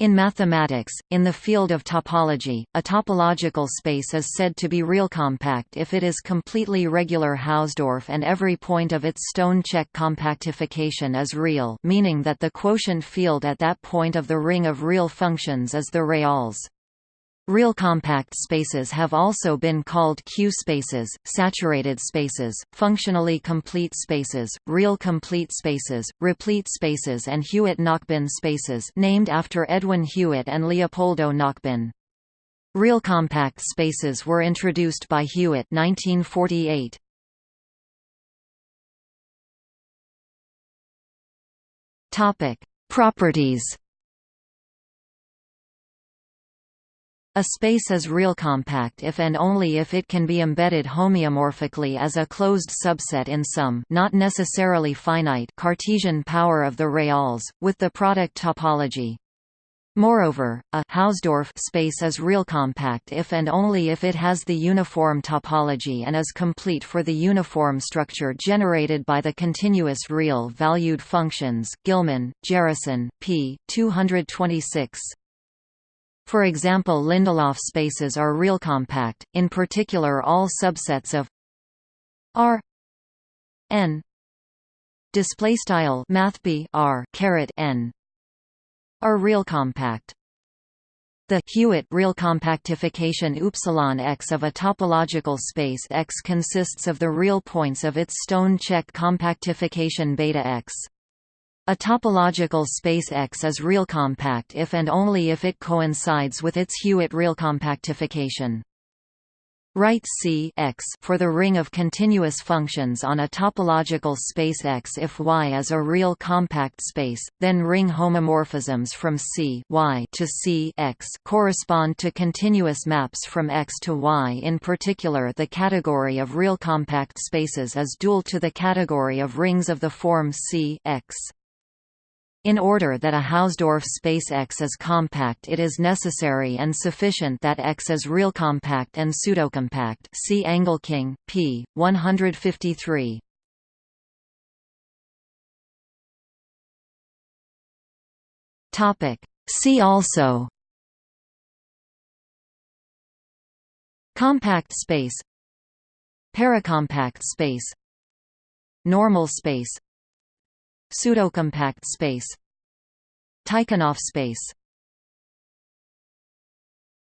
In mathematics, in the field of topology, a topological space is said to be real compact if it is completely regular Hausdorff and every point of its stone-Čech compactification is real meaning that the quotient field at that point of the ring of real functions is the reals. Realcompact spaces have also been called Q-spaces, saturated spaces, functionally complete spaces, real complete spaces, replete spaces and Hewitt-Nachbin spaces named after Edwin Hewitt and Leopoldo Nachbin. Real compact spaces were introduced by Hewitt 1948. Topic: Properties A space is realcompact if and only if it can be embedded homeomorphically as a closed subset in some not necessarily finite Cartesian power of the reals, with the product topology. Moreover, a Hausdorff space is realcompact if and only if it has the uniform topology and is complete for the uniform structure generated by the continuous real-valued functions Gillman, Jerison, p. 226. For example Lindelof spaces are real compact. in particular all subsets of R n display style mathb R caret n are realcompact. The Hewitt realcompactification upsilon X of a topological space X consists of the real points of its stone-Čech compactification beta X. A topological space X is realcompact if and only if it coincides with its Hewitt realcompactification. Write C X for the ring of continuous functions on a topological space X if Y is a real compact space, then ring homomorphisms from C y to C X correspond to continuous maps from X to Y. In particular, the category of real compact spaces is dual to the category of rings of the form C X. In order that a Hausdorff space X is compact it is necessary and sufficient that X is real compact and pseudocompact see Engelking, p. 153. See also Compact space Paracompact space Normal space Pseudocompact space Tikhonov space